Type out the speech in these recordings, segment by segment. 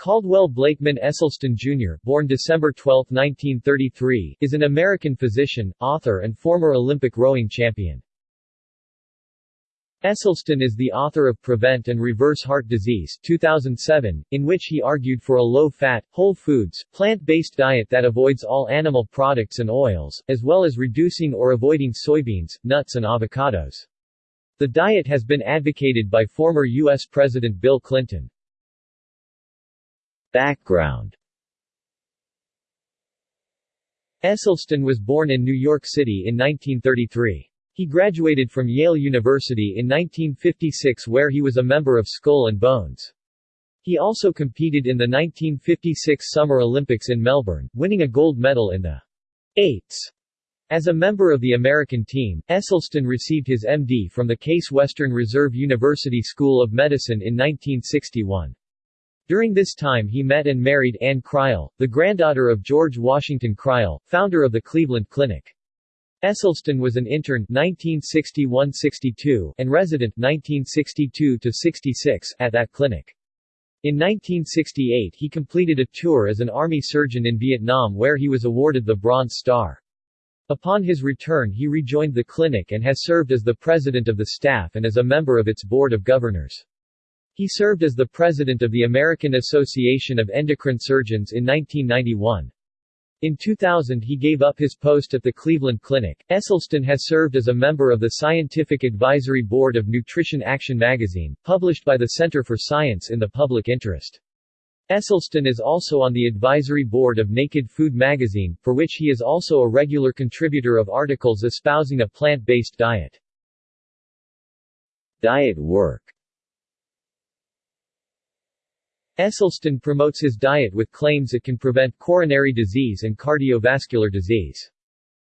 Caldwell Blakeman Esselstyn Jr., born December 12, 1933, is an American physician, author and former Olympic rowing champion. Esselstyn is the author of Prevent and Reverse Heart Disease 2007, in which he argued for a low-fat, whole foods, plant-based diet that avoids all animal products and oils, as well as reducing or avoiding soybeans, nuts and avocados. The diet has been advocated by former U.S. President Bill Clinton. Background Esselstyn was born in New York City in 1933. He graduated from Yale University in 1956 where he was a member of Skull and Bones. He also competed in the 1956 Summer Olympics in Melbourne, winning a gold medal in the eights. As a member of the American team, Esselstyn received his MD from the Case Western Reserve University School of Medicine in 1961. During this time he met and married Ann Crile, the granddaughter of George Washington Crile, founder of the Cleveland Clinic. Esselstyn was an intern 1961–62 and resident 1962–66 at that clinic. In 1968 he completed a tour as an army surgeon in Vietnam where he was awarded the Bronze Star. Upon his return he rejoined the clinic and has served as the president of the staff and as a member of its board of governors. He served as the president of the American Association of Endocrine Surgeons in 1991. In 2000 he gave up his post at the Cleveland Clinic. Esselstyn has served as a member of the Scientific Advisory Board of Nutrition Action magazine, published by the Center for Science in the Public Interest. Esselstyn is also on the advisory board of Naked Food magazine, for which he is also a regular contributor of articles espousing a plant-based diet. Diet work Esselstyn promotes his diet with claims it can prevent coronary disease and cardiovascular disease.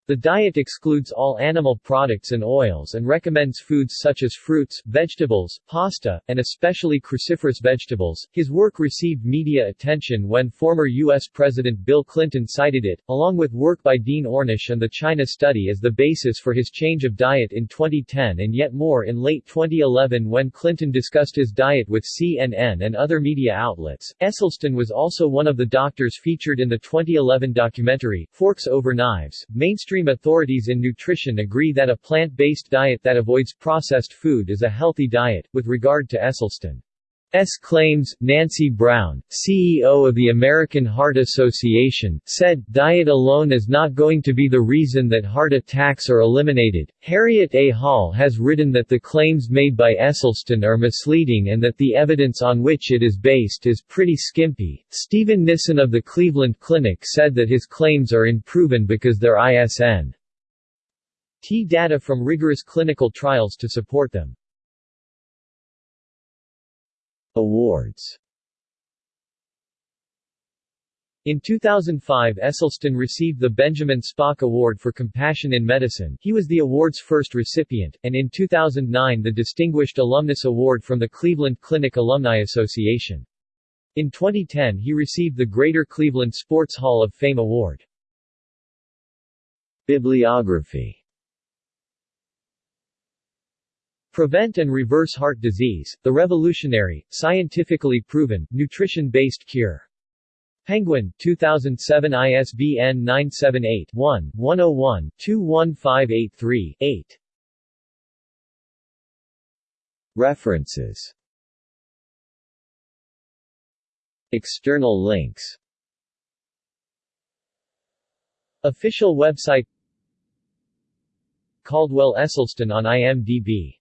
The diet excludes all animal products and oils and recommends foods such as fruits, vegetables, pasta, and especially cruciferous vegetables. His work received media attention when former U.S. President Bill Clinton cited it, along with work by Dean Ornish and the China study as the basis for his change of diet in 2010 and yet more in late 2011 when Clinton discussed his diet with CNN and other media outlets. Esselstyn was also one of the doctors featured in the 2011 documentary, Forks Over Knives, mainstream Mainstream authorities in nutrition agree that a plant-based diet that avoids processed food is a healthy diet. With regard to Esselstyn S. claims, Nancy Brown, CEO of the American Heart Association, said, Diet alone is not going to be the reason that heart attacks are eliminated. Harriet A. Hall has written that the claims made by Esselstyn are misleading and that the evidence on which it is based is pretty skimpy. Steven Nissen of the Cleveland Clinic said that his claims are unproven because there ISN T data from rigorous clinical trials to support them. Awards In 2005 Esselstyn received the Benjamin Spock Award for Compassion in Medicine he was the award's first recipient, and in 2009 the Distinguished Alumnus Award from the Cleveland Clinic Alumni Association. In 2010 he received the Greater Cleveland Sports Hall of Fame Award. Bibliography Prevent and Reverse Heart Disease, The Revolutionary, Scientifically Proven, Nutrition-Based Cure. Penguin, 2007 ISBN 978-1-101-21583-8. References External links Official website Caldwell Esselstyn on IMDb